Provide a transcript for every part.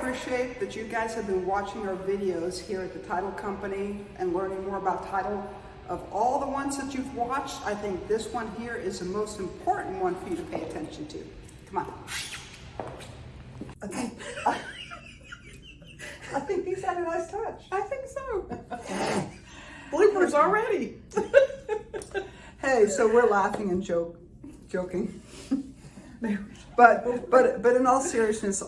appreciate that you guys have been watching our videos here at the Title Company and learning more about title. Of all the ones that you've watched, I think this one here is the most important one for you to pay attention to. Come on. I think, I think these had a nice touch. I think so. Bloopers already. Hey, so we're laughing and joke, joking. But, but, but in all seriousness,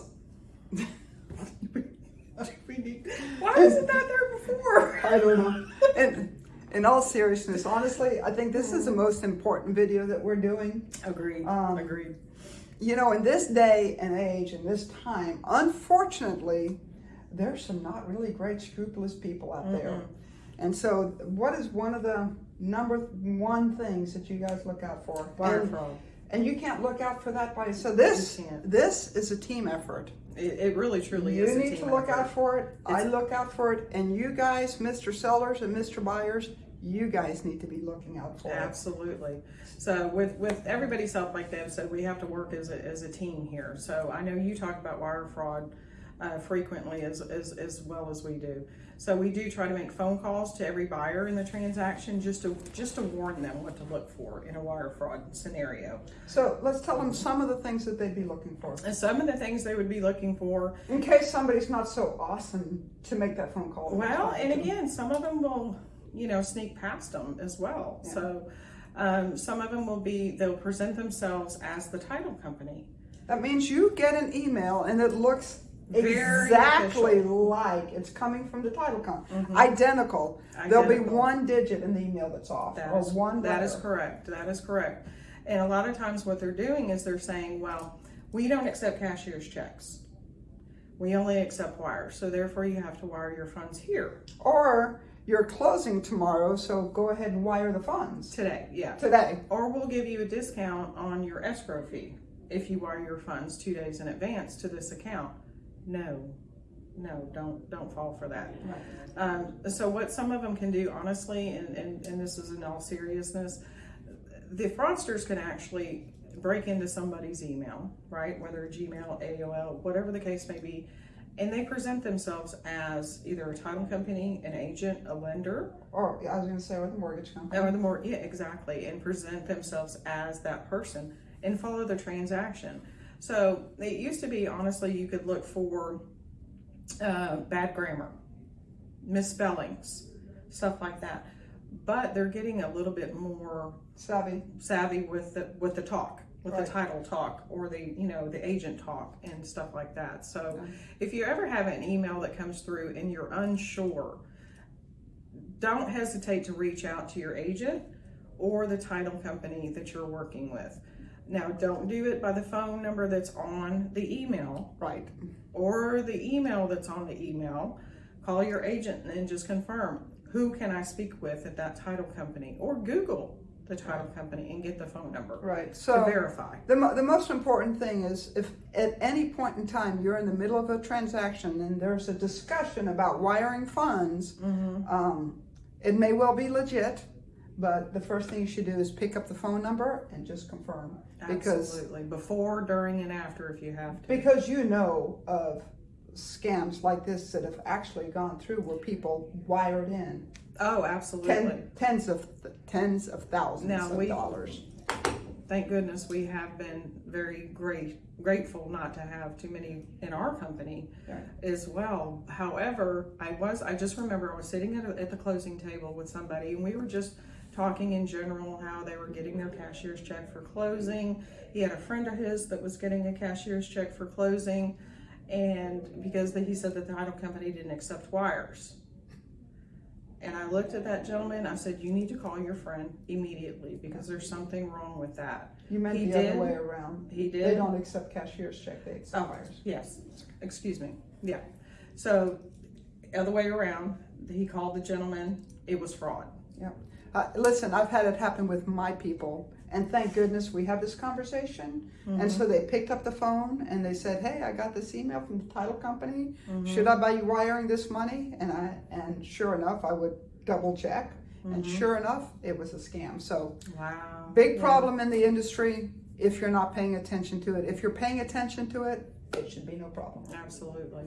Need- Why wasn't that there before? I don't know. In, in all seriousness, honestly, I think this is the most important video that we're doing. Agreed. Um, Agreed. You know, in this day and age, in this time, unfortunately, there's some not really great scrupulous people out there. And so, what is one of the number one things that you guys look out for? Wire and, fraud. And you can't look out for that by so this this is a team effort. It, it really truly you is. a need to look effort. out for it. I look out for it, and you guys, Mr. Sellers and Mr. Buyers, you guys need to be looking out for it. Absolutely. So with, with everybody's help, like Deb said, we have to work as a, as a team here. So I know you talk about wire fraud uh, frequently as, as, as well as we do. So we do try to make phone calls to every buyer in the transaction just to, just to warn them what to look for in a wire fraud scenario. So let's tell them some of the things that they'd be looking for. And some of the things they would be looking for In case somebody's not so awesome to make that phone call. Well, and again, some of them will, you know, sneak past them as well. Yeah. So um, some of them will be, they'll present themselves as the title company. That means you get an email and it looks exactly like it's coming from the title company. Mhm. Identical. There'll be one digit in the email that's off That or is, one that is correct. That is correct. And a lot of times what they're doing is they're saying, well, we don't accept cashier's checks. We only accept wires. So therefore you have to wire your funds here Or you're closing tomorrow, so go ahead and wire the funds today. Yeah. today. Or we'll give you a discount on your escrow fee if you wire your funds two days in advance to this account. No, no, don't don't fall for that. Um, so what some of them can do, honestly, and, and, and this is in all seriousness, the fraudsters can actually break into somebody's email, right? Whether Gmail, AOL, whatever the case may be, and they present themselves as either a title company, an agent, a lender, Or I was going to say or the mortgage company. or the more, yeah, exactly, and present themselves as that person and follow the transaction. So it used to be, honestly, you could look for uh, bad grammar, misspellings, stuff like that. But they're getting a little bit more Savvy. savvy with the with the talk, with Right. the title talk, or the you know the agent talk and stuff like that. So Okay. if you ever have an email that comes through and you're unsure, don't hesitate to reach out to your agent or the title company that you're working with. Now, don't do it by the phone number that's on the email Right. or the email that's on the email. Call your agent and just confirm who can I speak with at that title company or Google the title company and get the phone number Right. to So verify. the, mo- the most important thing is if at any point in time you're in the middle of a transaction and there's a discussion about wiring funds, Mm-hmm. um, it may well be legit, but the first thing you should do is pick up the phone number and just confirm. Because Absolutely. Before, during, and after if you have to. because you know of scams like this that have actually gone through where people wired in Oh, absolutely. ten, tens of tens of thousands Now, of we- dollars. Thank goodness we have been very great, grateful not to have too many in our company Right. as well. However, I was, I just remember I was sitting at, a, at the closing table with somebody and we were just talking in general how they were getting their cashier's check for closing. He had a friend of his that was getting a cashier's check for closing and because he said that the title company didn't accept wires. And I looked at that gentleman, I said, you need to call your friend immediately because there's something wrong with that. You meant He the did. other way around. He did. They don't accept cashier's check, they accept Oh, wires. yes, excuse me, yeah. So, other way around, he called the gentleman, it was fraud. Uh, listen, I've had it happen with my people, and thank goodness we have this conversation. Mm-hmm. And so they picked up the phone and they said, "Hey, I got this email from the title company. Mm-hmm. Should I be wiring this money?" And I and sure enough, I would double check, and sure enough, it was a scam. So Wow. big Yeah. problem in the industry if you're not paying attention to it. If you're paying attention to it, it should be no problem. Absolutely.